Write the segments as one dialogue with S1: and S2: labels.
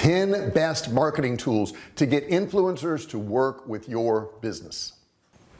S1: 10 best marketing tools to get influencers to work with your business.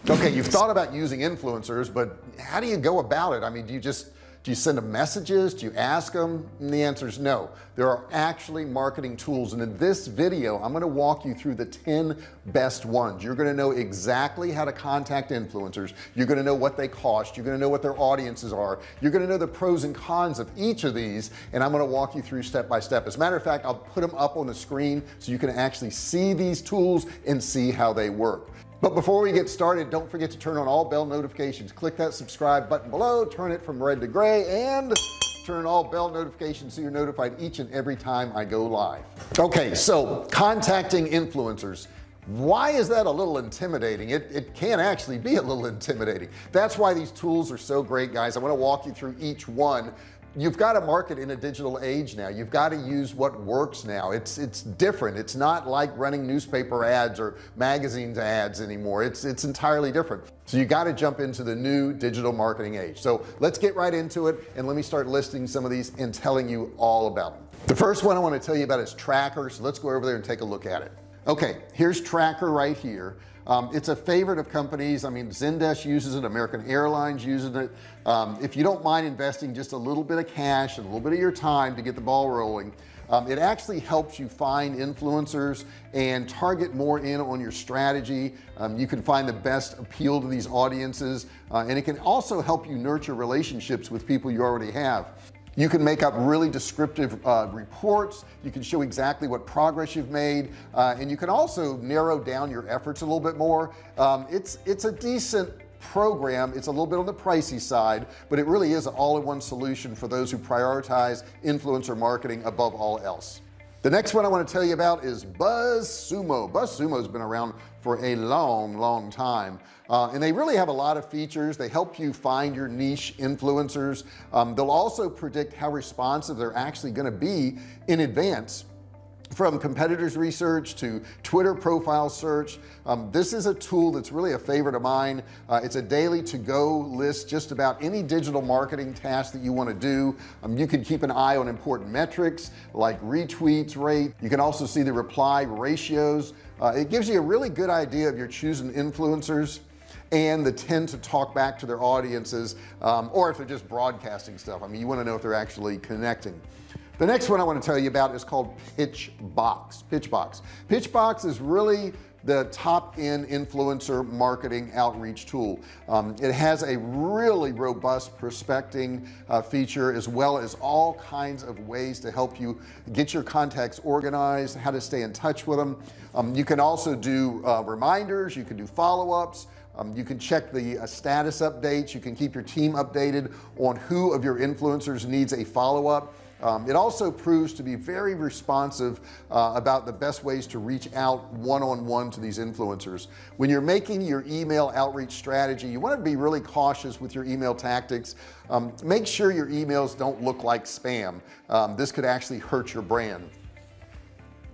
S1: Okay you've thought about using influencers but how do you go about it? I mean do you just do you send them messages? Do you ask them? And the answer is no. There are actually marketing tools. And in this video I'm going to walk you through the 10 best ones. You're going to know exactly how to contact influencers. You're going to know what they cost. You're going to know what their audiences are. You're going to know the pros and cons of each of these and I'm going to walk you through step by step. As a matter of fact I'll put them up on the screen so you can actually see these tools and see how they work but before we get started don't forget to turn on all bell notifications. Click that subscribe button below turn it from red to gray and turn all bell notifications so you're notified each and every time I go live. Okay so contacting influencers. Why is that a little intimidating? It, it can actually be a little intimidating. That's why these tools are so great guys. I want to walk you through each one you've got to market in a digital age now. You've got to use what works now. It's it's different. It's not like running newspaper ads or magazines ads anymore. It's it's entirely different. So you got to jump into the new digital marketing age. So let's get right into it and let me start listing some of these and telling you all about them the first one I want to tell you about is Traackr so let's go over there and take a look at it. Okay here's Traackr right here um, it's a favorite of companies. I mean Zendesk uses it American Airlines uses it. Um, if you don't mind investing just a little bit of cash and a little bit of your time to get the ball rolling um, it actually helps you find influencers and target more in on your strategy. Um, you can find the best appeal to these audiences uh, and it can also help you nurture relationships with people you already have you can make up really descriptive uh, reports. You can show exactly what progress you've made uh, and you can also narrow down your efforts a little bit more. Um, it's it's a decent program. It's a little bit on the pricey side but it really is an all-in-one solution for those who prioritize influencer marketing above all else the next one I want to tell you about is BuzzSumo BuzzSumo has been around for a long long time. Uh, and they really have a lot of features. They help you find your niche influencers. Um, they'll also predict how responsive they're actually going to be in advance from competitors research to Twitter profile search. Um, this is a tool that's really a favorite of mine. Uh, it's a daily to go list just about any digital marketing task that you want to do. Um, you can keep an eye on important metrics like retweets rate you can also see the reply ratios. Uh, it gives you a really good idea of your choosing influencers and the tend to talk back to their audiences um, or if they're just broadcasting stuff. I mean you want to know if they're actually connecting the next one I want to tell you about is called Pitchbox Pitchbox. Pitchbox is really the top end influencer marketing outreach tool. Um, it has a really robust prospecting uh, feature as well as all kinds of ways to help you get your contacts organized how to stay in touch with them um, you can also do uh, reminders you can do follow-ups. Um, you can check the uh, status updates. You can keep your team updated on who of your influencers needs a follow-up um, it also proves to be very responsive uh, about the best ways to reach out one-on-one -on -one to these influencers. When you're making your email outreach strategy you want to be really cautious with your email tactics. Um, make sure your emails don't look like spam. Um, this could actually hurt your brand.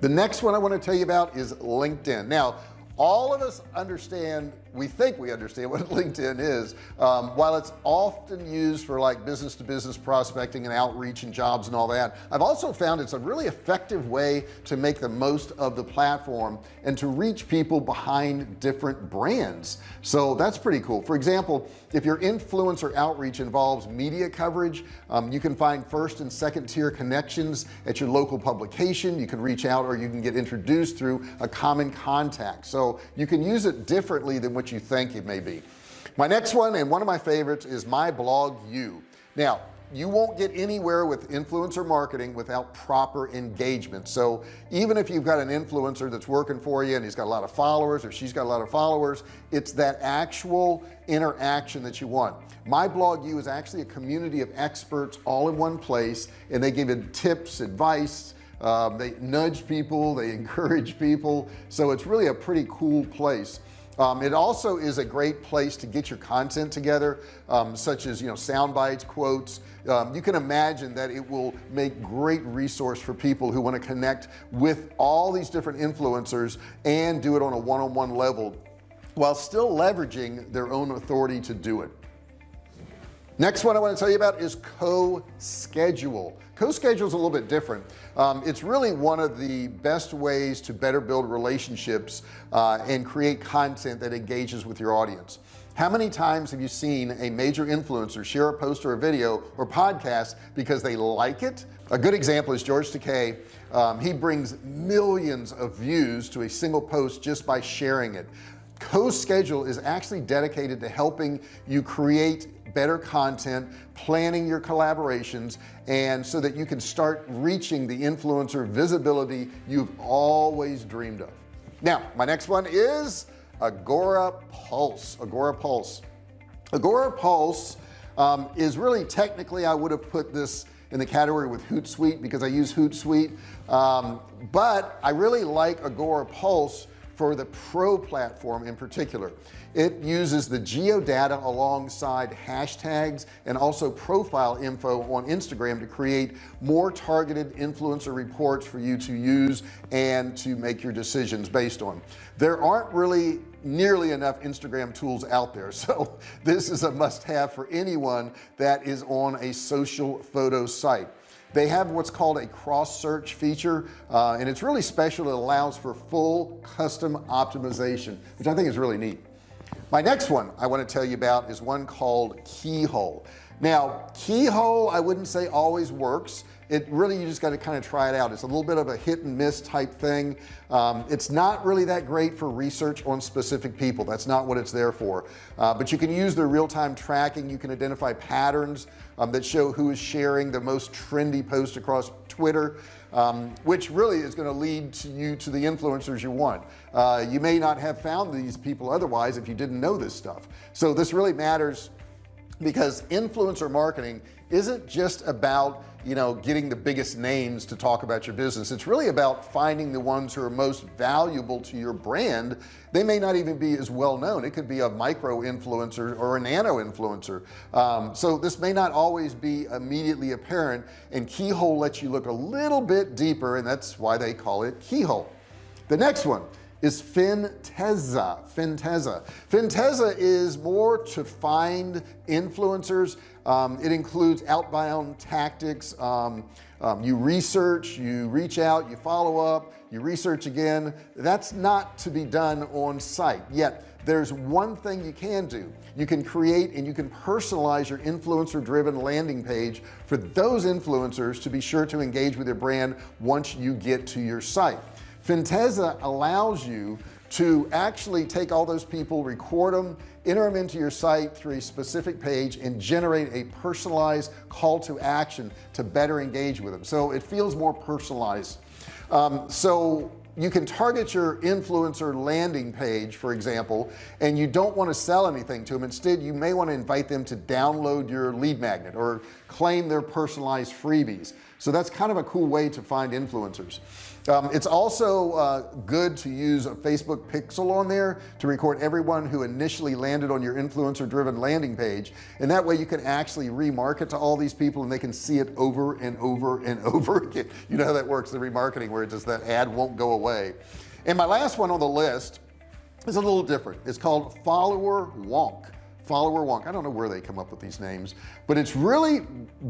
S1: The next one I want to tell you about is LinkedIn. Now all of us understand we think we understand what LinkedIn is. Um, while it's often used for like business to business prospecting and outreach and jobs and all that I've also found it's a really effective way to make the most of the platform and to reach people behind different brands. So that's pretty cool. For example if your influencer outreach involves media coverage um, you can find first and second tier connections at your local publication. You can reach out or you can get introduced through a common contact. So you can use it differently than what what you think it may be. My next one and one of my favorites is my blog you. Now you won't get anywhere with influencer marketing without proper engagement. So even if you've got an influencer that's working for you and he's got a lot of followers or she's got a lot of followers it's that actual interaction that you want. MyBlogU is actually a community of experts all in one place and they give you tips advice um, they nudge people they encourage people. So it's really a pretty cool place um, it also is a great place to get your content together um, such as you know sound bites quotes. Um, you can imagine that it will make great resource for people who want to connect with all these different influencers and do it on a one-on-one -on -one level while still leveraging their own authority to do it next one I want to tell you about is CoSchedule. CoSchedule is a little bit different. Um, it's really one of the best ways to better build relationships uh, and create content that engages with your audience. How many times have you seen a major influencer share a post or a video or podcast because they like it? A good example is George Takei. Um, he brings millions of views to a single post just by sharing it CoSchedule is actually dedicated to helping you create better content planning your collaborations and so that you can start reaching the influencer visibility you've always dreamed of. Now my next one is Agora Pulse Agora Pulse. Agora Pulse um, is really technically I would have put this in the category with Hootsuite because I use Hootsuite um, but I really like Agora Pulse for the pro platform in particular. It uses the geodata alongside hashtags and also profile info on Instagram to create more targeted influencer reports for you to use and to make your decisions based on. There aren't really nearly enough Instagram tools out there so this is a must-have for anyone that is on a social photo site they have what's called a cross search feature uh, and it's really special. It allows for full custom optimization which I think is really neat. My next one I want to tell you about is one called keyhole now keyhole I wouldn't say always works. It really you just got to kind of try it out. It's a little bit of a hit and miss type thing. Um, it's not really that great for research on specific people. That's not what it's there for. Uh, but you can use their real-time tracking. You can identify patterns um, that show who is sharing the most trendy post across Twitter um, which really is going to lead to you to the influencers you want. Uh, you may not have found these people otherwise if you didn't know this stuff. So this really matters because influencer marketing isn't just about you know getting the biggest names to talk about your business. It's really about finding the ones who are most valuable to your brand. They may not even be as well known. It could be a micro influencer or a nano influencer. Um, so this may not always be immediately apparent and keyhole lets you look a little bit deeper and that's why they call it keyhole. The next one is Finteza Finteza Finteza is more to find influencers. Um, it includes outbound tactics. Um, um, you research you reach out you follow up you research again. That's not to be done on site. Yet there's one thing you can do. You can create and you can personalize your influencer driven landing page for those influencers to be sure to engage with your brand once you get to your site Finteza allows you to actually take all those people record them enter them into your site through a specific page and generate a personalized call to action to better engage with them so it feels more personalized. Um, so you can target your influencer landing page for example and you don't want to sell anything to them instead you may want to invite them to download your lead magnet or claim their personalized freebies so that's kind of a cool way to find influencers. Um, it's also uh, good to use a Facebook pixel on there to record everyone who initially landed on your influencer driven landing page. And that way you can actually remarket to all these people and they can see it over and over and over again. You know how that works the remarketing where it just that ad won't go away. And my last one on the list is a little different. It's called Followerwonk Followerwonk I don't know where they come up with these names but it's really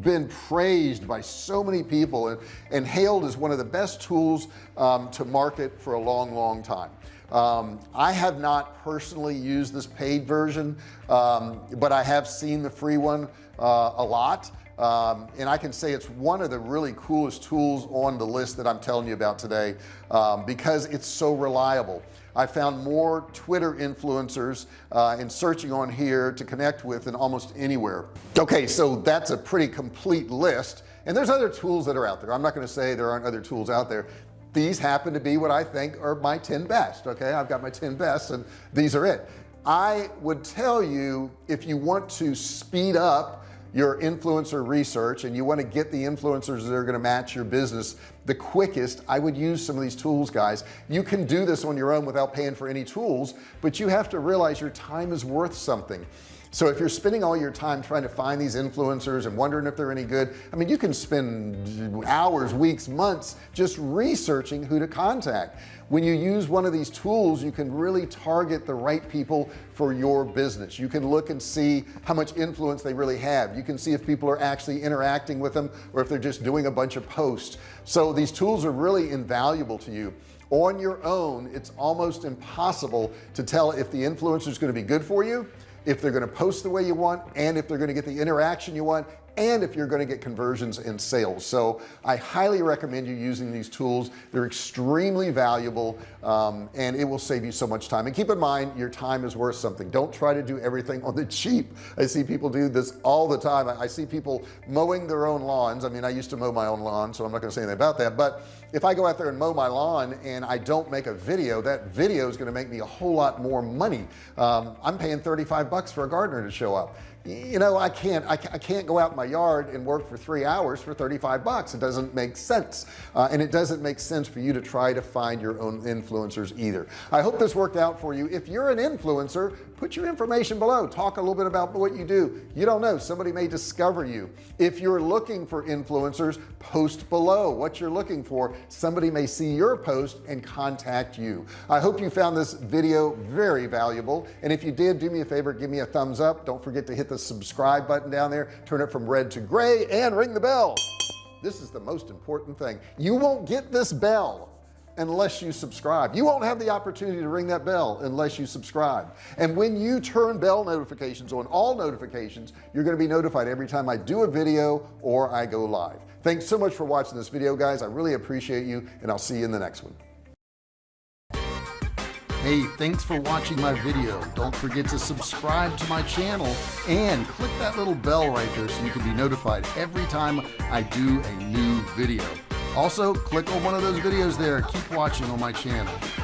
S1: been praised by so many people and, and hailed as one of the best tools um, to market for a long long time. Um, I have not personally used this paid version um, but I have seen the free one uh, a lot um, and I can say it's one of the really coolest tools on the list that I'm telling you about today um, because it's so reliable. I found more Twitter influencers uh, in searching on here to connect with than almost anywhere. Okay so that's a pretty complete list. And there's other tools that are out there. I'm not going to say there aren't other tools out there. These happen to be what I think are my 10 best okay? I've got my 10 best and these are it. I would tell you if you want to speed up your influencer research and you want to get the influencers that are going to match your business the quickest I would use some of these tools guys. You can do this on your own without paying for any tools but you have to realize your time is worth something so if you're spending all your time trying to find these influencers and wondering if they're any good I mean you can spend hours weeks months just researching who to contact. When you use one of these tools you can really target the right people for your business. You can look and see how much influence they really have. You can see if people are actually interacting with them or if they're just doing a bunch of posts. So these tools are really invaluable to you. On your own it's almost impossible to tell if the influencer is going to be good for you if they're going to post the way you want and if they're going to get the interaction you want and if you're going to get conversions and sales. So I highly recommend you using these tools. They're extremely valuable um, and it will save you so much time. And keep in mind your time is worth something. Don't try to do everything on the cheap. I see people do this all the time. I, I see people mowing their own lawns. I mean I used to mow my own lawn so I'm not going to say anything about that. But if I go out there and mow my lawn and I don't make a video that video is going to make me a whole lot more money. Um, I'm paying 35 bucks for a gardener to show up you know I can't I, can't go out in my yard and work for three hours for 35 bucks. It doesn't make sense. Uh, and it doesn't make sense for you to try to find your own influencers either. I hope this worked out for you. If you're an influencer put your information below. Talk a little bit about what you do. You don't know. Somebody may discover you. If you're looking for influencers post below what you're looking for. Somebody may see your post and contact you. I hope you found this video very valuable. And if you did do me a favor give me a thumbs up. Don't forget to hit the the subscribe button down there turn it from red to gray and ring the bell. This is the most important thing. You won't get this bell unless you subscribe. You won't have the opportunity to ring that bell unless you subscribe. And when you turn bell notifications on all notifications you're going to be notified every time I do a video or I go live. Thanks so much for watching this video guys. I really appreciate you and I'll see you in the next one hey thanks for watching my video. Don't forget to subscribe to my channel and click that little bell right there so you can be notified every time I do a new video. Also click on one of those videos there. Keep watching on my channel